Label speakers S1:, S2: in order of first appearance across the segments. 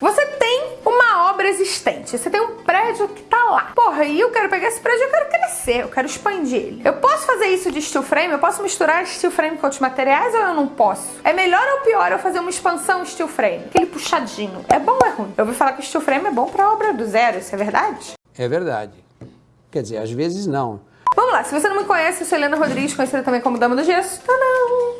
S1: Você tem uma obra existente, você tem um prédio que tá lá. Porra, e eu quero pegar esse prédio, eu quero crescer, eu quero expandir ele. Eu posso fazer isso de steel frame? Eu posso misturar steel frame com outros materiais ou eu não posso? É melhor ou pior eu fazer uma expansão steel frame? Aquele puxadinho. É bom ou é ruim? Eu ouvi falar que steel frame é bom pra obra do zero, isso é verdade?
S2: É verdade. Quer dizer, às vezes não.
S1: Vamos lá, se você não me conhece, eu sou Helena Rodrigues, conhecida também como Dama do Gesso. Tadã!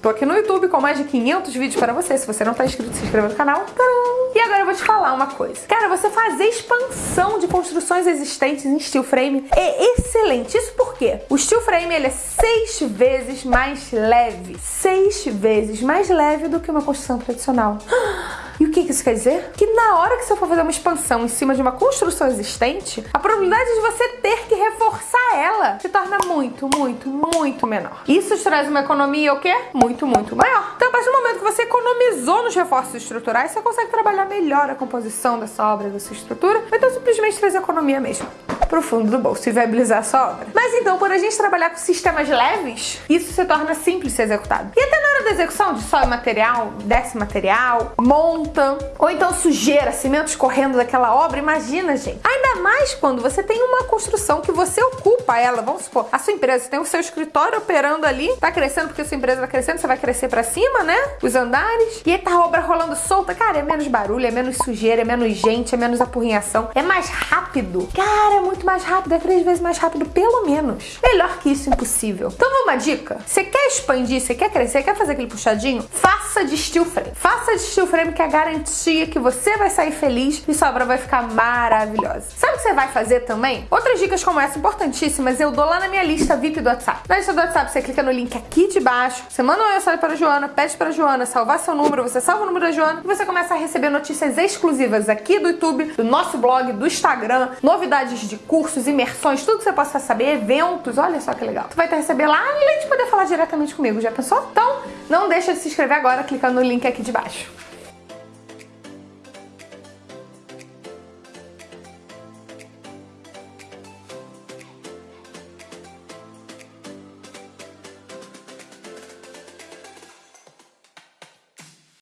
S1: Tô aqui no YouTube com mais de 500 vídeos para você. Se você não tá inscrito, se inscreva no canal. Tadã! E agora eu vou te falar uma coisa. Cara, você fazer expansão de construções existentes em steel frame é excelente. Isso por quê? O steel frame ele é seis vezes mais leve. Seis vezes mais leve do que uma construção tradicional. E o que isso quer dizer? Que na hora que você for fazer uma expansão em cima de uma construção existente, a probabilidade de você ter que reforçar ela se torna muito, muito, muito menor. Isso traz uma economia o quê? Muito, muito maior. Então, a partir do momento que você economizou nos reforços estruturais, você consegue trabalhar melhor a composição dessa obra, da sua estrutura, então simplesmente trazer economia mesmo pro fundo do bolso e viabilizar a sua obra. Mas então, por a gente trabalhar com sistemas leves, isso se torna simples de ser executado. E até na da execução de só material, desce material, monta, ou então sujeira, cimento escorrendo daquela obra, imagina, gente. Ainda mais quando você tem uma construção que você ocupa ela, vamos supor, a sua empresa, você tem o seu escritório operando ali, tá crescendo porque a sua empresa vai crescendo, você vai crescer para cima, né? Os andares, e aí tá a obra rolando solta, cara, é menos barulho, é menos sujeira, é menos gente, é menos apurrinhação, é mais rápido. Cara, é muito mais rápido, é três vezes mais rápido, pelo menos. Melhor que isso, impossível. Então, uma dica: você quer expandir, você quer crescer, quer fazer aquele puxadinho? Faça de steel frame. Faça de steel frame que é a garantia que você vai sair feliz e sua obra vai ficar maravilhosa. Sabe o que você vai fazer também? Outras dicas como essa, importantíssimas, eu dou lá na minha lista VIP do WhatsApp. Na lista do WhatsApp, você clica no link aqui de baixo, você manda uma mensagem para a Joana, pede para a Joana salvar seu número, você salva o número da Joana e você começa a receber notícias exclusivas aqui do YouTube, do nosso blog, do Instagram, novidades de cursos, imersões, tudo que você possa saber, eventos, olha só que legal. Tu vai te receber lá, além de poder falar diretamente comigo, já pensou? Então, não deixa de se inscrever agora clicando no link aqui de baixo.